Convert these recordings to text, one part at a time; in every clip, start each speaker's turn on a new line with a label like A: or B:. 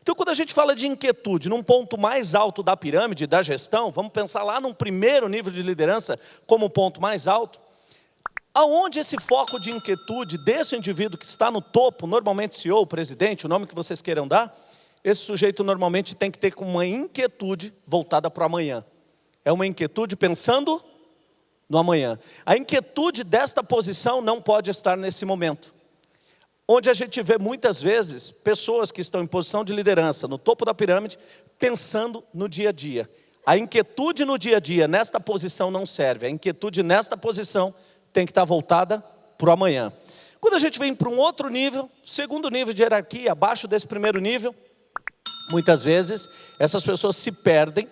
A: Então, quando a gente fala de inquietude num ponto mais alto da pirâmide da gestão, vamos pensar lá num primeiro nível de liderança como ponto mais alto, aonde esse foco de inquietude desse indivíduo que está no topo, normalmente CEO, presidente, o nome que vocês queiram dar, esse sujeito normalmente tem que ter uma inquietude voltada para o amanhã. É uma inquietude pensando no amanhã. A inquietude desta posição não pode estar nesse momento onde a gente vê muitas vezes pessoas que estão em posição de liderança, no topo da pirâmide, pensando no dia a dia. A inquietude no dia a dia, nesta posição, não serve. A inquietude nesta posição tem que estar voltada para o amanhã. Quando a gente vem para um outro nível, segundo nível de hierarquia, abaixo desse primeiro nível, muitas vezes essas pessoas se perdem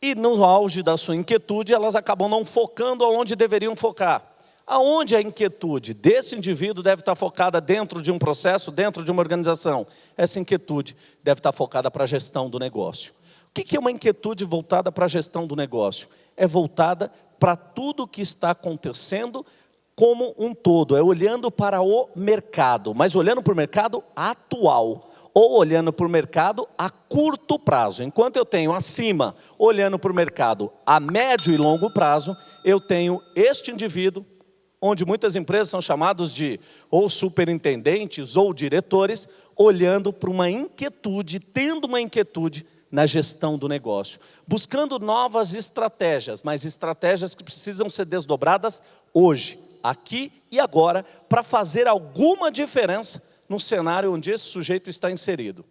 A: e no auge da sua inquietude, elas acabam não focando onde deveriam focar. Aonde a inquietude desse indivíduo deve estar focada dentro de um processo, dentro de uma organização? Essa inquietude deve estar focada para a gestão do negócio. O que é uma inquietude voltada para a gestão do negócio? É voltada para tudo o que está acontecendo como um todo, é olhando para o mercado, mas olhando para o mercado atual, ou olhando para o mercado a curto prazo. Enquanto eu tenho acima, olhando para o mercado a médio e longo prazo, eu tenho este indivíduo onde muitas empresas são chamados de ou superintendentes ou diretores, olhando para uma inquietude, tendo uma inquietude na gestão do negócio, buscando novas estratégias, mas estratégias que precisam ser desdobradas hoje, aqui e agora, para fazer alguma diferença no cenário onde esse sujeito está inserido.